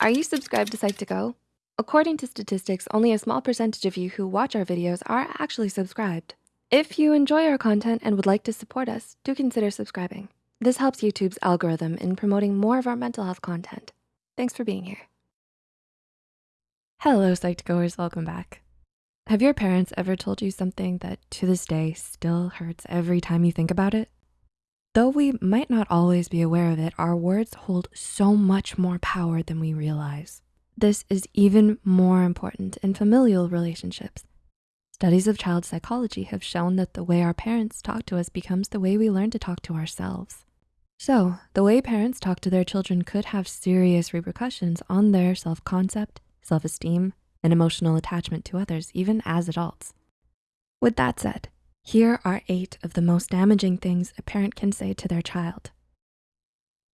Are you subscribed to Psych2Go? According to statistics, only a small percentage of you who watch our videos are actually subscribed. If you enjoy our content and would like to support us, do consider subscribing. This helps YouTube's algorithm in promoting more of our mental health content. Thanks for being here. Hello, Psych2Goers, welcome back. Have your parents ever told you something that to this day still hurts every time you think about it? Though we might not always be aware of it, our words hold so much more power than we realize. This is even more important in familial relationships. Studies of child psychology have shown that the way our parents talk to us becomes the way we learn to talk to ourselves. So the way parents talk to their children could have serious repercussions on their self-concept, self-esteem, and emotional attachment to others, even as adults. With that said, here are eight of the most damaging things a parent can say to their child.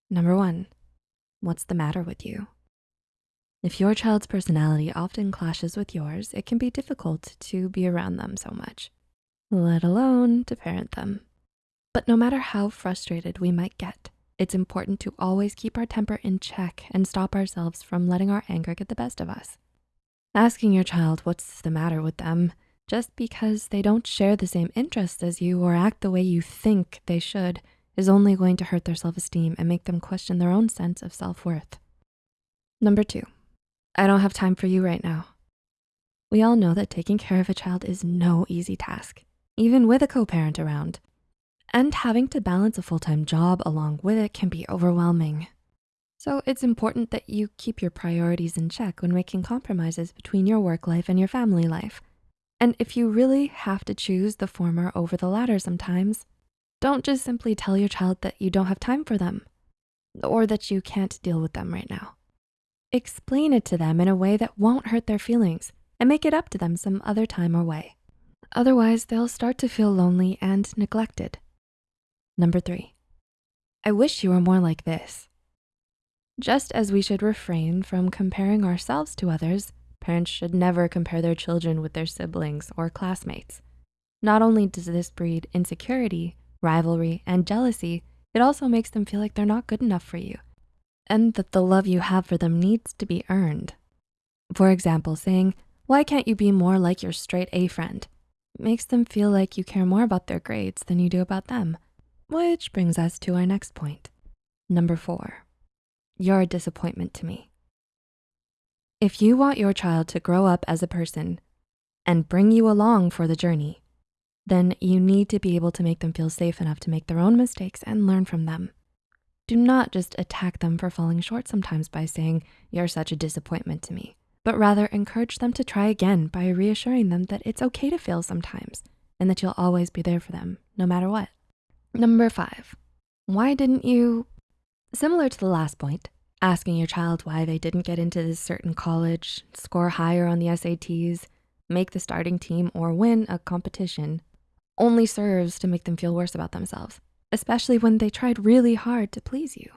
Number one, what's the matter with you? If your child's personality often clashes with yours, it can be difficult to be around them so much, let alone to parent them. But no matter how frustrated we might get, it's important to always keep our temper in check and stop ourselves from letting our anger get the best of us. Asking your child what's the matter with them just because they don't share the same interests as you or act the way you think they should is only going to hurt their self-esteem and make them question their own sense of self-worth. Number two, I don't have time for you right now. We all know that taking care of a child is no easy task, even with a co-parent around. And having to balance a full-time job along with it can be overwhelming. So it's important that you keep your priorities in check when making compromises between your work life and your family life and if you really have to choose the former over the latter sometimes, don't just simply tell your child that you don't have time for them or that you can't deal with them right now. Explain it to them in a way that won't hurt their feelings and make it up to them some other time or way. Otherwise, they'll start to feel lonely and neglected. Number three, I wish you were more like this. Just as we should refrain from comparing ourselves to others, Parents should never compare their children with their siblings or classmates. Not only does this breed insecurity, rivalry, and jealousy, it also makes them feel like they're not good enough for you and that the love you have for them needs to be earned. For example, saying, why can't you be more like your straight A friend? Makes them feel like you care more about their grades than you do about them. Which brings us to our next point. Number four, you're a disappointment to me. If you want your child to grow up as a person and bring you along for the journey, then you need to be able to make them feel safe enough to make their own mistakes and learn from them. Do not just attack them for falling short sometimes by saying, you're such a disappointment to me, but rather encourage them to try again by reassuring them that it's okay to fail sometimes and that you'll always be there for them no matter what. Number five, why didn't you? Similar to the last point, asking your child why they didn't get into this certain college, score higher on the SATs, make the starting team, or win a competition only serves to make them feel worse about themselves, especially when they tried really hard to please you.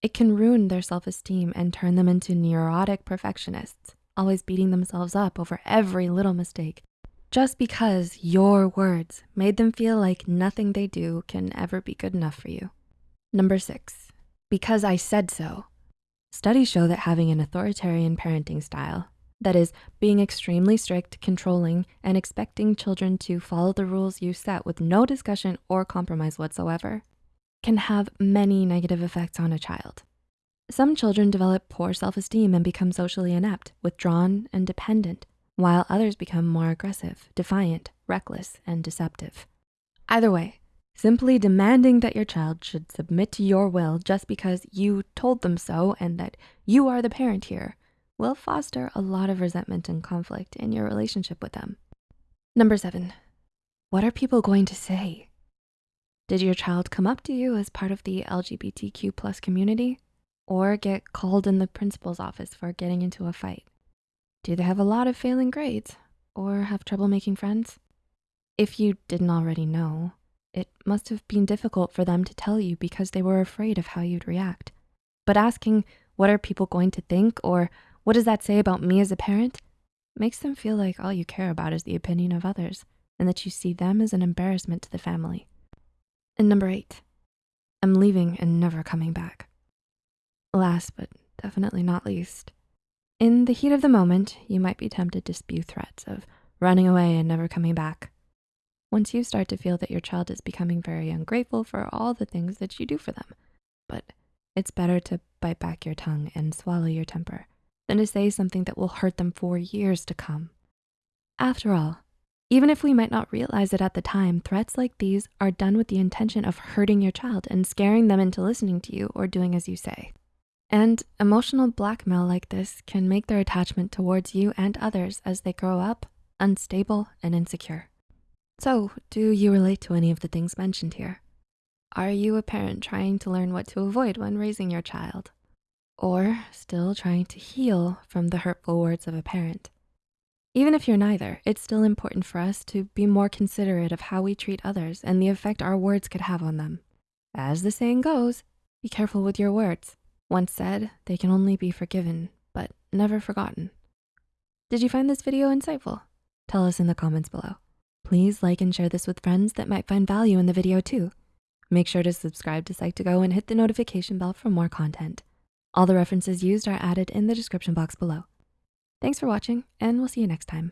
It can ruin their self-esteem and turn them into neurotic perfectionists, always beating themselves up over every little mistake just because your words made them feel like nothing they do can ever be good enough for you. Number six, because I said so. Studies show that having an authoritarian parenting style, that is being extremely strict, controlling, and expecting children to follow the rules you set with no discussion or compromise whatsoever, can have many negative effects on a child. Some children develop poor self-esteem and become socially inept, withdrawn, and dependent, while others become more aggressive, defiant, reckless, and deceptive. Either way, Simply demanding that your child should submit to your will just because you told them so and that you are the parent here will foster a lot of resentment and conflict in your relationship with them. Number seven, what are people going to say? Did your child come up to you as part of the LGBTQ plus community or get called in the principal's office for getting into a fight? Do they have a lot of failing grades or have trouble making friends? If you didn't already know, it must have been difficult for them to tell you because they were afraid of how you'd react. But asking, what are people going to think? Or what does that say about me as a parent? Makes them feel like all you care about is the opinion of others and that you see them as an embarrassment to the family. And number eight, I'm leaving and never coming back. Last but definitely not least. In the heat of the moment, you might be tempted to spew threats of running away and never coming back. Once you start to feel that your child is becoming very ungrateful for all the things that you do for them, but it's better to bite back your tongue and swallow your temper than to say something that will hurt them for years to come. After all, even if we might not realize it at the time, threats like these are done with the intention of hurting your child and scaring them into listening to you or doing as you say. And emotional blackmail like this can make their attachment towards you and others as they grow up unstable and insecure. So do you relate to any of the things mentioned here? Are you a parent trying to learn what to avoid when raising your child? Or still trying to heal from the hurtful words of a parent? Even if you're neither, it's still important for us to be more considerate of how we treat others and the effect our words could have on them. As the saying goes, be careful with your words. Once said, they can only be forgiven, but never forgotten. Did you find this video insightful? Tell us in the comments below. Please like and share this with friends that might find value in the video too. Make sure to subscribe to Psych2Go and hit the notification bell for more content. All the references used are added in the description box below. Thanks for watching and we'll see you next time.